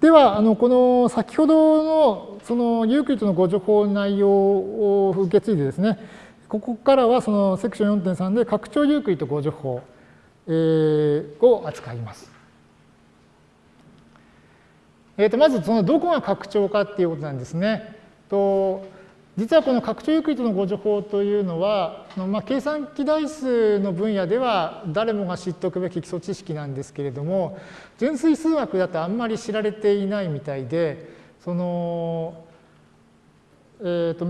では、あのこの先ほどのそのユークリッドの互除法内容を受け継いでですね、ここからはそのセクション4.3で拡張ユークリッド互除法、えー、を扱います。えー、とまずそのどこが拡張かっていうことなんですね。と実はこの拡張ユークリッドの互除法というのは、まあ、計算機代数の分野では誰もが知っておくべき基礎知識なんですけれども、純粋数学だとあんまり知られていないみたいで、その、えっ、ー、と、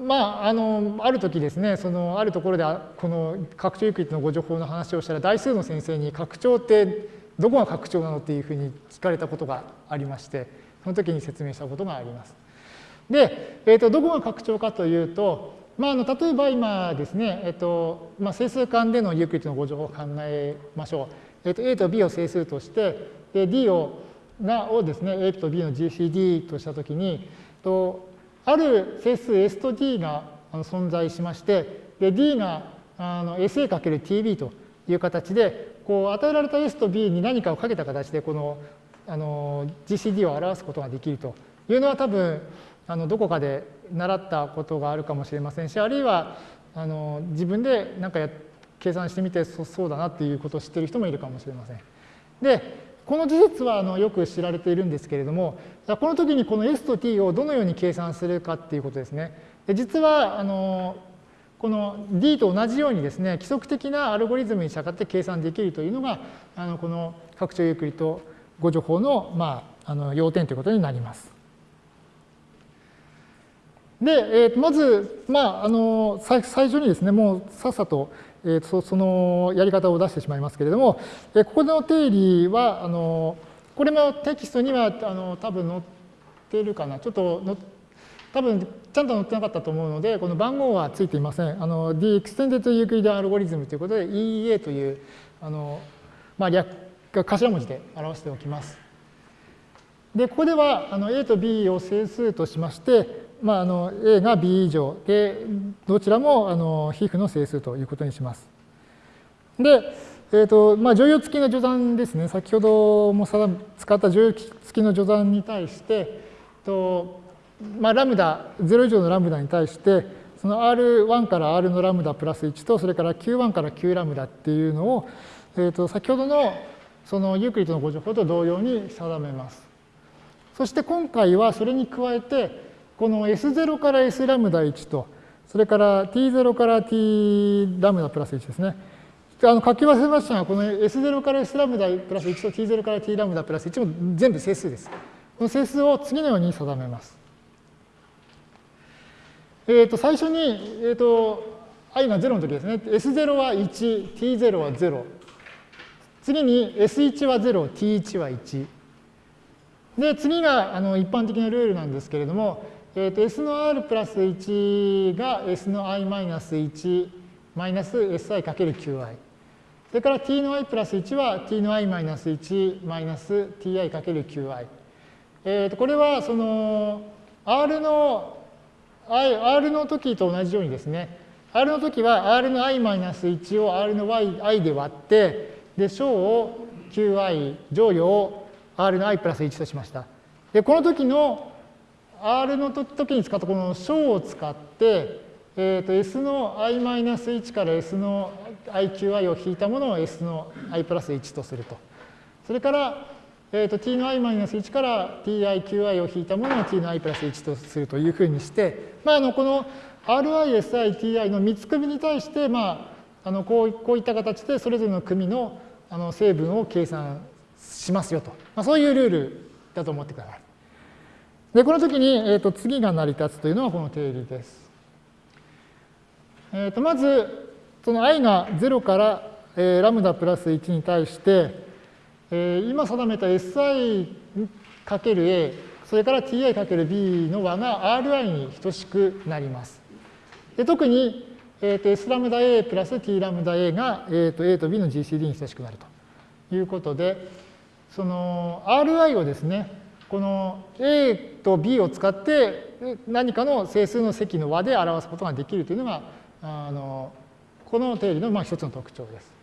まあ、あの、ある時ですね、その、あるところで、この拡張ユークリッドのご情報の話をしたら、代数の先生に拡張ってどこが拡張なのっていうふうに聞かれたことがありまして、その時に説明したことがあります。で、えー、とどこが拡張かというと、まあ、あの例えば今ですね、えーとまあ、整数間でのユークリッドのご情報を考えましょう。えー、と A と B を整数として、で D をがをですね、A と B の GCD としたときに、とある整数 S と D が存在しまして、で D があの SA×TB という形で、こう与えられた S と B に何かをかけた形で、このあの GCD を表すことができるというのは多分、あのどこかで習ったことがあるかもしれませんしあるいはあの自分で何かや計算してみてそうだなっていうことを知ってる人もいるかもしれません。でこの事実はあのよく知られているんですけれどもこの時にこの S と T をどのように計算するかっていうことですね。で実はあのこの D と同じようにですね規則的なアルゴリズムに従って計算できるというのがあのこの拡張ユークリッド誤助法の,、まあ、あの要点ということになります。で、えー、まず、まあ、あの最初にですね、もうさっさと、えー、とそのやり方を出してしまいますけれども、えー、ここの定理は、あのこれもテキストにはあの多分載ってるかな、ちょっとの多分ちゃんと載ってなかったと思うので、この番号はついていません。あの The Extended Euclidean Algorithm ということで EEA というあの、まあ、略頭文字で表しておきます。で、ここではあの A と B を整数としまして、まあ、あの A が B 以上で、どちらもあの皮膚の整数ということにします。で、えーとまあ、乗用付きの序算ですね、先ほども使った乗用付きの序算に対して、とまあ、ラムダ、0以上のラムダに対して、その R1 から R のラムダプラス1と、それから Q1 から Q ラムダっていうのを、えー、と先ほどのそのユークリッドのご情報と同様に定めます。そして今回はそれに加えて、この S0 から S ラムダ1と、それから T0 から T ラムダプラス1ですね。あの書き忘れましたが、この S0 から S ラムダプラス1と T0 から T ラムダプラス1も全部整数です。この整数を次のように定めます。えっ、ー、と、最初に、えっ、ー、と、i が0の時ですね。S0 は1、T0 は0。次に S1 は0、T1 は1。で、次があの一般的なルールなんですけれども、えー、と S の R プラス1が S の i マイナス1マイナス Si かける Qi。それから t の i プラス1は t の i マイナス1マイナス ti かける Qi。えー、とこれはその R の I R の時と同じようにですね、R の時は R の i マイナス1を R の y i で割って、で、小を Qi、乗与を R の i プラス1としました。で、この時の R の時に使ったこの小を使って、えー、と S の i-1 から S の iqi を引いたものを S の i プラス1とすると。それから、えー、と t の i-1 から tiqi を引いたものを t の i プラス1とするというふうにして、まあ、あのこの ri, si, ti の3つ組に対して、まあ、あのこうこういった形でそれぞれの組のあの成分を計算しますよと。まあ、そういうルールだと思ってください。で、この時に、えー、と次が成り立つというのはこの定理です。えー、とまず、その i が0から、えー、ラムダプラス1に対して、えー、今定めた si かける a、それから ti かける b の和が ri に等しくなります。で特に、えー、と s ラムダ a プラス t ラムダ a が、えー、と a と b の GCD に等しくなるということで、その ri をですね、この A と B を使って何かの整数の積の和で表すことができるというのがあのこの定理のまあ一つの特徴です。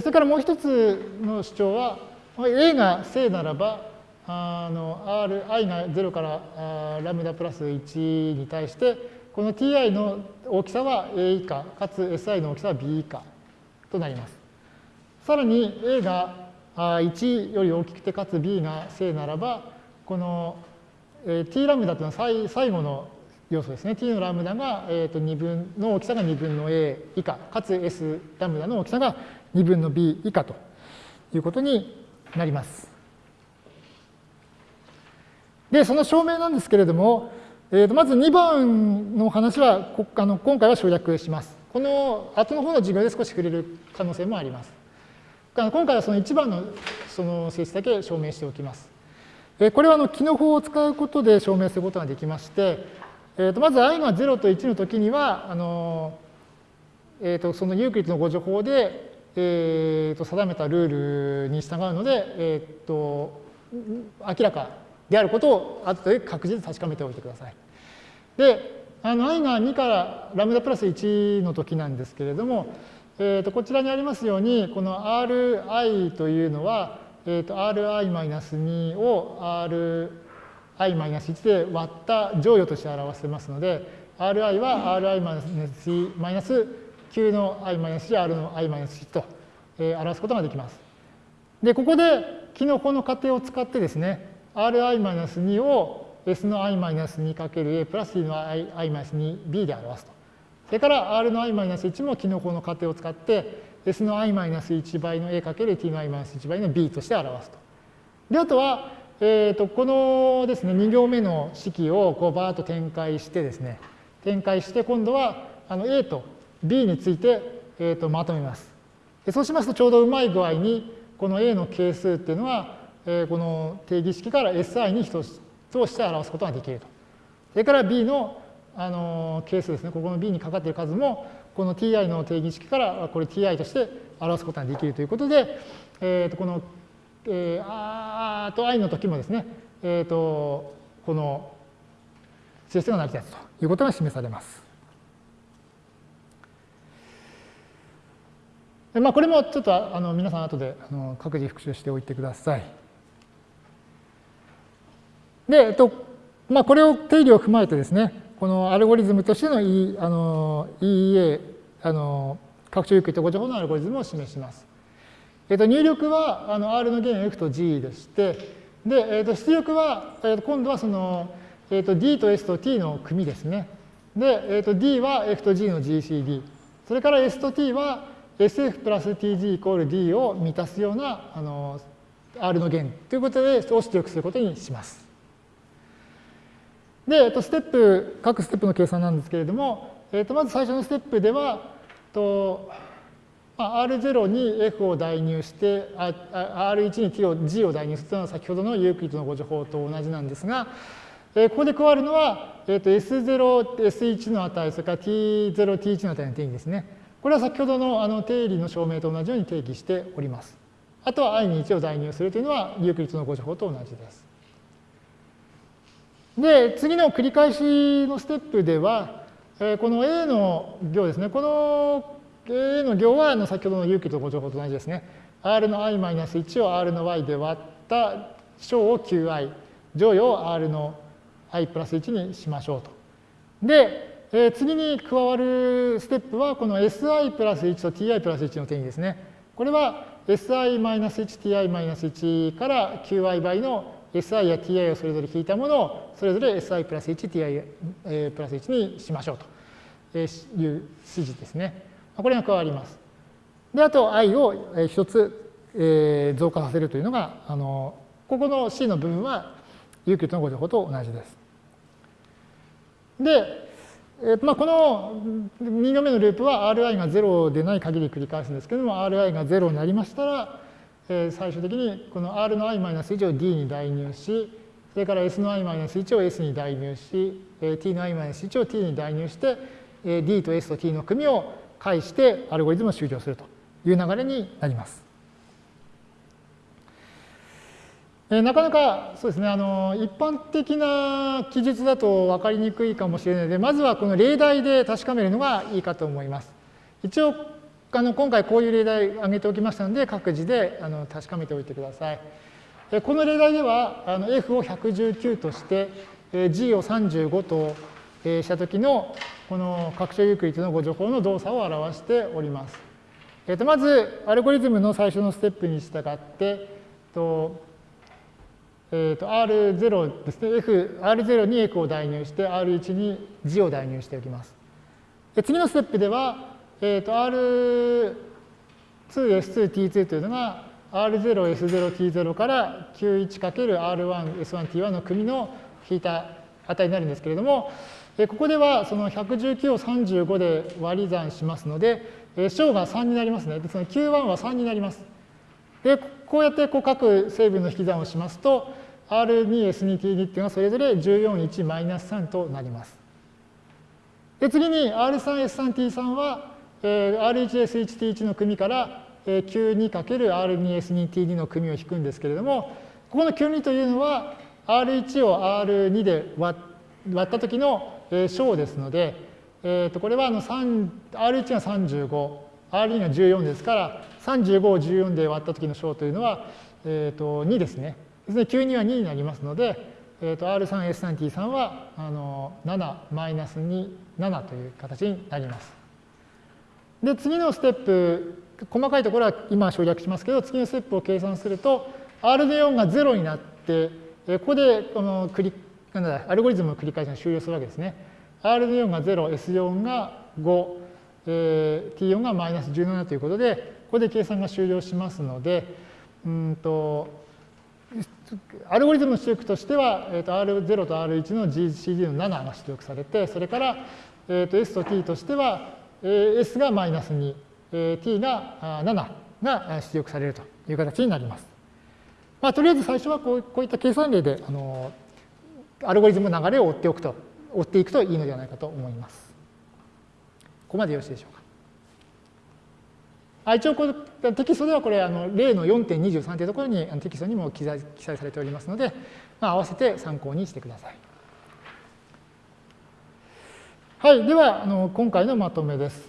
それからもう一つの主張は、A が正ならば、あの R、i が0からあラムダプラス1に対して、この ti の大きさは a 以下、かつ si の大きさは b 以下となります。さらに a が1より大きくて、かつ b が正ならば、この t ラムダというのは最後の要素ですね。t のラムダが、2分の大きさが2分の a 以下、かつ s ラムダの大きさが2分の b 以下ということになります。で、その証明なんですけれども、えー、とまず2番の話はあの今回は省略します。この後の方の授業で少し触れる可能性もあります。今回はその1番のその性質だけ証明しておきます。これはあの機能法を使うことで証明することができまして、えー、とまず i が0と1の時にはあの、えー、とそのユークリッドのご助法で、えー、と定めたルールに従うので、えー、と明らかであることを後で確実に確かめておいてください。であの i が2からラムダプラス1の時なんですけれども、えー、とこちらにありますようにこの ri というのは、えー、と ri-2 を ri-1 で割った乗与として表せますので ri は ri-9 の i-1 r の i-1 と、えー、表すことができます。でここでキノコの仮定を使ってですね ri-2 を s の i-2 かける a プラス t の i-2b で表すと。それから r の i-1 も機能法の仮定を使って s の i-1 倍の a かける t の i-1 倍の b として表すと。で、あとは、えー、とこのですね、2行目の式をこうバーッと展開してですね、展開して今度はあの a と b について、えー、とまとめます。そうしますとちょうどうまい具合にこの a の係数っていうのはえこの定義式から SI に等して表すことができると。それから B のあの係数ですね、ここの B にかかっている数も、この ti の定義式からこれ ti として表すことができるということで、えー、とこの、えー、あと i の時もですね、えー、とこの性質が成り立つということが示されます。まあ、これもちょっとあの皆さん後であの各自復習しておいてください。で、えっとまあ、これを定理を踏まえてですね、このアルゴリズムとしての E あの EEA、あの拡張有機とご情報のアルゴリズムを示します。えっと、入力はあの R の弦 F と G でして、で、えっと、出力は、えっと、今度はその、えっと、D と S と T の組ですね。で、えっと、D は F と G の GCD。それから S と T は SF プラス TG イコール D を満たすようなあの R の弦ということで、を出力することにします。で、えっと、ステップ、各ステップの計算なんですけれども、えっと、まず最初のステップでは、とまあ、R0 に F を代入して、R1 に T を G を代入するというのは先ほどのユークリッドのご情報と同じなんですが、えここで加わるのは、えっと S0、S1 の値、それから T0、T1 の値の定義ですね。これは先ほどのあの定理の証明と同じように定義しております。あとは i に1を代入するというのはユークリッドのご情報と同じです。で、次の繰り返しのステップでは、えこの A の行ですね。この A の行はあの先ほどの有機とご情報と同じですね。R の i-1 を R の y で割った小を qi、乗与を R の i プラス1にしましょうと。で、え次に加わるステップはこの si プラス1と ti プラス1の定義ですね。これは si-1ti-1 から qi 倍の si や ti をそれぞれ引いたものをそれぞれ si プラス1、ti プラス1にしましょうという指示ですね。これが加わります。で、あと i を一つ増加させるというのが、あのここの c の部分はユーキュットのご情報と同じです。で、えまあ、この2行目のループは Ri が0でない限り繰り返すんですけども、Ri が0になりましたら、え最終的にこの R の i-1 を D に代入し、それから S の i-1 を S に代入し、T の i-1 を T に代入して、D と S と T の組みを介してアルゴリズムを終了するという流れになります。えなかなかそうですねあの一般的な記述だと分かりにくいかもしれないのでまずはこの例題で確かめるのがいいかと思います。一応あの今回こういう例題挙げておきましたので、各自であの確かめておいてください。この例題では、あの F を119として、G を35としたときの、この拡張ユークリッドのご情報の動作を表しております。えー、とまず、アルゴリズムの最初のステップに従って、とえー、と R0 ですね、F、R0 に F を代入して、R1 に G を代入しておきます。次のステップでは、えー、と R2、S2、T2 というのが R0、S0、T0 から Q1×R1、S1、T1 の組の引いた値になるんですけれども、ここではその119を35で割り算しますので、小が3になりますね。で、その Q1 は3になります。で、こうやってこう各成分の引き算をしますと、R2、S2、T2 っていうのはそれぞれ14、1、マイナス3となります。で、次に R3、S3、T3 は、えー、R1、S1、T1 の組から、えー、Q2×R2、S2、T2 の組を引くんですけれども、ここの Q2 というのは、R1 を R2 で割った時の小ですので、えー、とこれはあの R1 が35、R2 が14ですから、35を14で割った時の小というのは、えー、と2ですね。ですね、Q2 は2になりますので、えー、と R3、S3、T3 はあの7、マイナス2、7という形になります。で、次のステップ、細かいところは今省略しますけど、次のステップを計算すると、R で4が0になって、ここでこの繰りなんだアルゴリズムの繰り返しが終了するわけですね。R の4が0、S4 が5、えー、T4 がマイナス17ということで、ここで計算が終了しますので、うんとアルゴリズムの出力としては、えー、と R0 と R1 の GCD の7が出力されて、それから、えー、と S と T としては、S がマイナス2、T が7が出力されるという形になります。まあ、とりあえず最初はこうこういった計算例であのアルゴリズムの流れを追っておくと、追っていくといいのではないかと思います。ここまでよろしいでしょうか。あ一応これテキストではこれあの例の4.23というところにテキストにも記載記載されておりますので、まあ、合わせて参考にしてください。はい、ではあの今回のまとめです。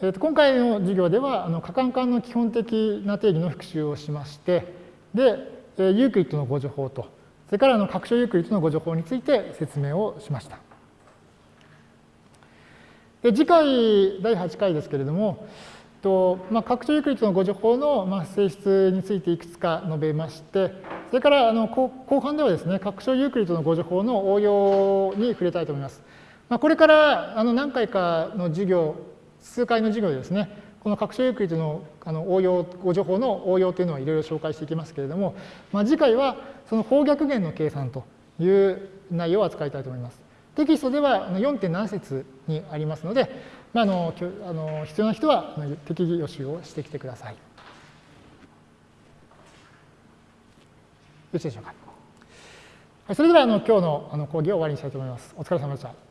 えー、と今回の授業ではあの可換環の基本的な定義の復習をしまして、でえ、ユークリッドの互除法と、それからあの拡張ユークリッドの互除法について説明をしました。で次回、第8回ですけれども、とまあ、拡張ユークリッドの互除法の、まあ、性質についていくつか述べまして、それからあの後半ではですね、拡張ユークリッドの互除法の応用に触れたいと思います。まあ、これからあの何回かの授業、数回の授業でですね、この拡張ユークリッドのあの応用、互除法の応用というのはいろいろ紹介していきますけれども、まあ、次回はその法逆元の計算という内容を扱いたいと思います。テキストでは4.7節にありますので、まあ、あのあの必要な人は適宜予習をしてきてください。よろしいでしょうか。それではあの今日のあの講義を終わりにしたいと思います。お疲れ様でした。